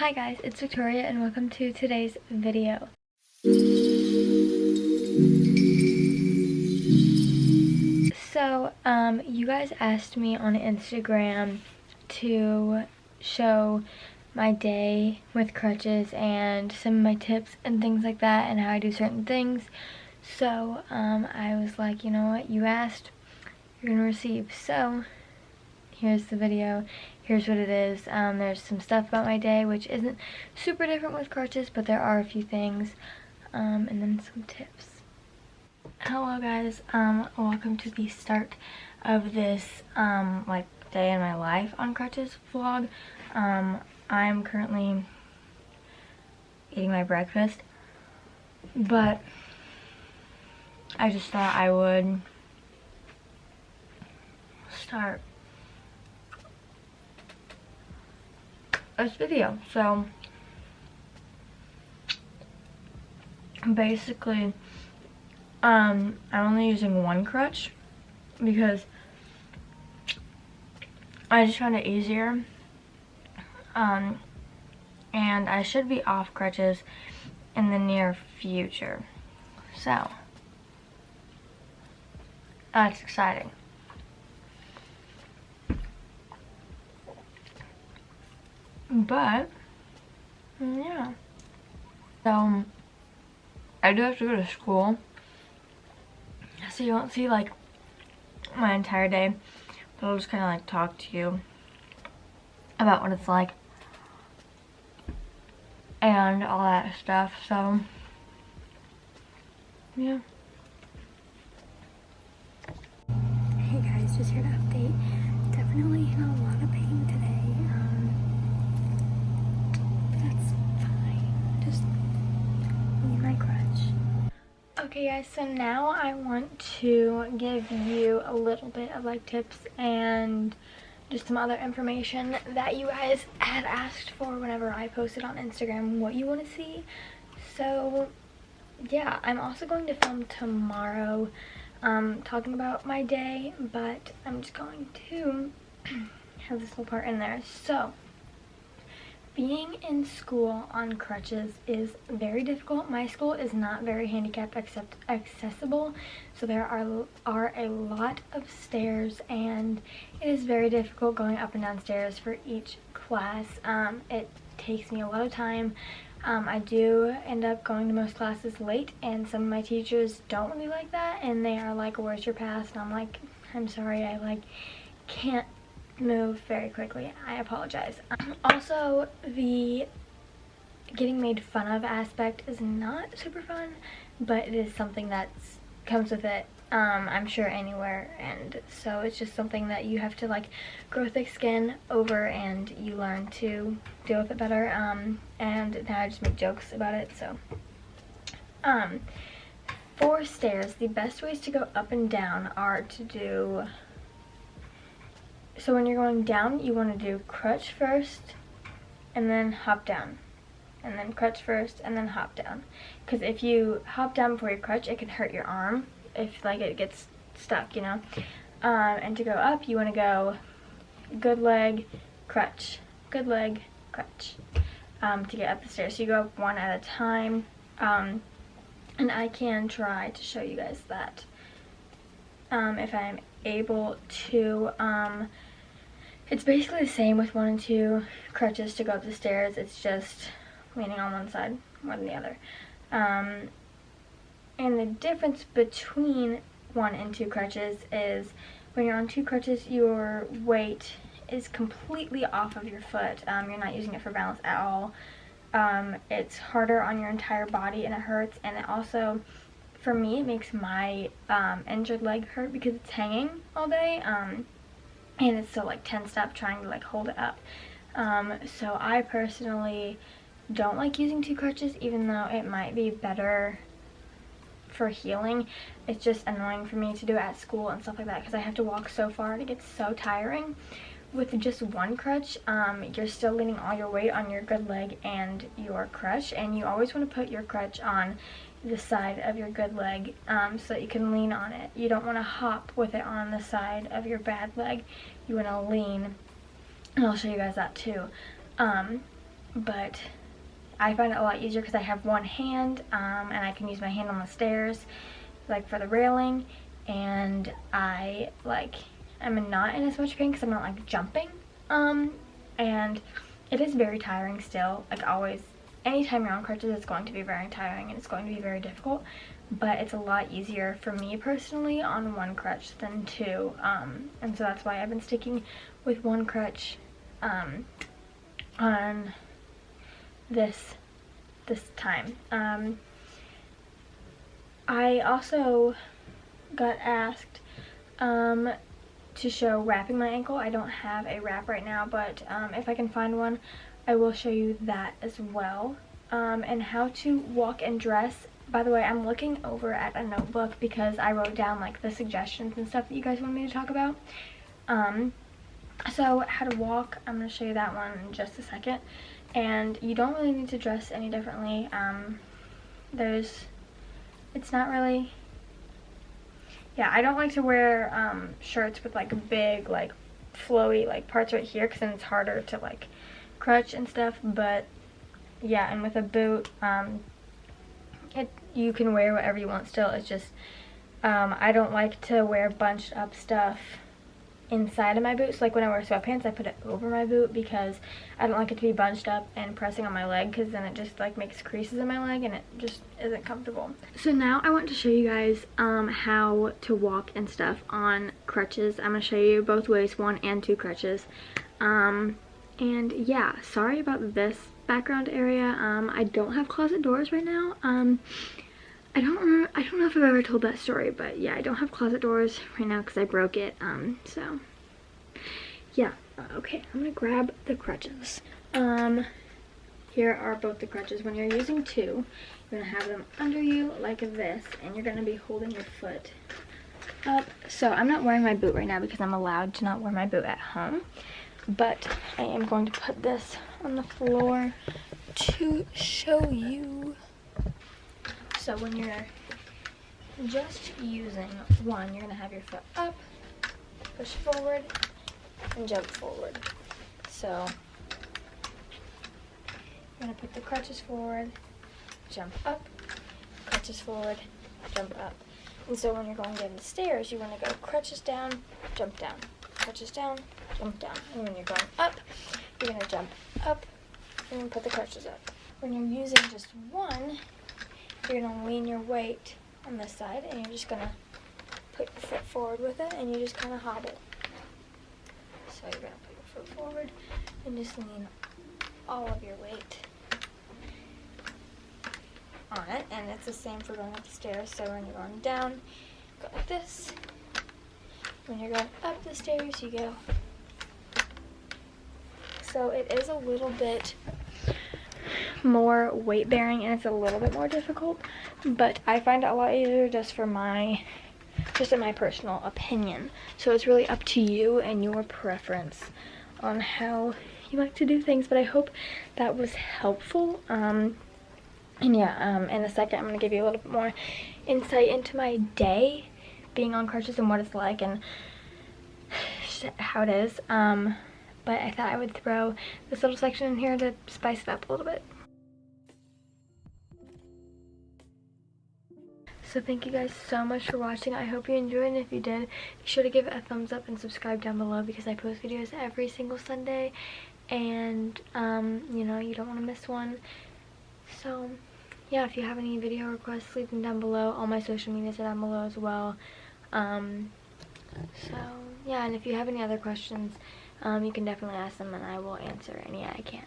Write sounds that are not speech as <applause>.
Hi guys, it's Victoria and welcome to today's video. So, um, you guys asked me on Instagram to show my day with crutches and some of my tips and things like that and how I do certain things. So, um, I was like, you know what, you asked, you're gonna receive. So, here's the video here's what it is um, there's some stuff about my day which isn't super different with crutches but there are a few things um, and then some tips. Hello guys. Um, welcome to the start of this um, like day in my life on crutches vlog. Um, I'm currently eating my breakfast but I just thought I would start this video. So basically um I'm only using one crutch because I just found it easier. Um and I should be off crutches in the near future. So that's exciting. But, yeah. So, I do have to go to school. So you won't see, like, my entire day. But I'll just kind of, like, talk to you about what it's like. And all that stuff. So, yeah. Hey guys, just here to update. Definitely in a lot of pain today. Okay guys, so now I want to give you a little bit of like tips and just some other information that you guys had asked for whenever I posted on Instagram what you want to see. So yeah, I'm also going to film tomorrow um, talking about my day, but I'm just going to <clears throat> have this little part in there. So being in school on crutches is very difficult. My school is not very handicap accept accessible, so there are, are a lot of stairs and it is very difficult going up and down stairs for each class. Um, it takes me a lot of time. Um, I do end up going to most classes late and some of my teachers don't really like that and they are like, where's your pass? And I'm like, I'm sorry, I like can't move very quickly. I apologize. also, the getting made fun of aspect is not super fun, but it is something that comes with it. Um, I'm sure anywhere and so it's just something that you have to like grow thick skin over and you learn to deal with it better um, and now I just make jokes about it so um, for stairs the best ways to go up and down are to do so when you're going down, you want to do crutch first and then hop down. And then crutch first and then hop down. Because if you hop down before you crutch, it can hurt your arm if like it gets stuck, you know. Um, and to go up, you want to go good leg, crutch, good leg, crutch um, to get up the stairs. So you go up one at a time. Um, and I can try to show you guys that um, if I'm able to. Um, it's basically the same with one and two crutches to go up the stairs. It's just leaning on one side more than the other. Um, and the difference between one and two crutches is when you're on two crutches, your weight is completely off of your foot. Um, you're not using it for balance at all. Um, it's harder on your entire body and it hurts. And it also, for me, it makes my um, injured leg hurt because it's hanging all day. And it's still like tensed up trying to like hold it up. Um, so I personally don't like using two crutches even though it might be better for healing. It's just annoying for me to do at school and stuff like that because I have to walk so far and it gets so tiring. With just one crutch, um, you're still leaning all your weight on your good leg and your crutch and you always want to put your crutch on the side of your good leg um, so that you can lean on it. You don't want to hop with it on the side of your bad leg. You want to lean, and I'll show you guys that too. Um, but I find it a lot easier because I have one hand um, and I can use my hand on the stairs like for the railing and I like I'm not in as much pain because I'm not like jumping um and it is very tiring still like always anytime you're on crutches it's going to be very tiring and it's going to be very difficult but it's a lot easier for me personally on one crutch than two um and so that's why I've been sticking with one crutch um on this this time. Um I also got asked um, to show wrapping my ankle. I don't have a wrap right now, but um, if I can find one, I will show you that as well. Um, and how to walk and dress. By the way, I'm looking over at a notebook because I wrote down like the suggestions and stuff that you guys want me to talk about. Um, so how to walk, I'm going to show you that one in just a second. And you don't really need to dress any differently. Um, there's it's not really yeah i don't like to wear um, shirts with like big like flowy like parts right here because then it's harder to like crutch and stuff but yeah and with a boot um, it you can wear whatever you want still it's just um, I don't like to wear bunched up stuff inside of my boots. Like when I wear sweatpants, I put it over my boot because I don't like it to be bunched up and pressing on my leg because then it just like makes creases in my leg and it just isn't comfortable. So now I want to show you guys um, how to walk and stuff on crutches. I'm going to show you both ways, one and two crutches. Um, and yeah, sorry about this background area. Um, I don't have closet doors right now. Um, I don't remember, I don't know if I've ever told that story, but yeah, I don't have closet doors right now because I broke it, um, so, yeah, uh, okay, I'm gonna grab the crutches. Um, here are both the crutches. When you're using two, you're gonna have them under you like this, and you're gonna be holding your foot up. So I'm not wearing my boot right now because I'm allowed to not wear my boot at home, but I am going to put this on the floor to show you. So when you're just using one, you're gonna have your foot up, push forward, and jump forward. So you're gonna put the crutches forward, jump up, crutches forward, jump up. And so when you're going down the stairs, you wanna go crutches down, jump down, crutches down, jump down. And when you're going up, you're gonna jump up and put the crutches up. When you're using just one, you're going to lean your weight on this side and you're just going to put your foot forward with it and you just kind of hobble. So you're going to put your foot forward and just lean all of your weight on it. And it's the same for going up the stairs. So when you're going down, go like this. When you're going up the stairs, you go. So it is a little bit more weight bearing and it's a little bit more difficult but I find it a lot easier just for my just in my personal opinion. So it's really up to you and your preference on how you like to do things but I hope that was helpful. Um and yeah um in a second I'm gonna give you a little bit more insight into my day being on crutches and what it's like and how it is. Um but I thought I would throw this little section in here to spice it up a little bit. So thank you guys so much for watching. I hope you enjoyed and if you did, be sure to give it a thumbs up and subscribe down below because I post videos every single Sunday and um, you know, you don't want to miss one. So yeah, if you have any video requests, leave them down below. All my social medias are down below as well. Um, so yeah, and if you have any other questions, um, you can definitely ask them and I will answer any I can.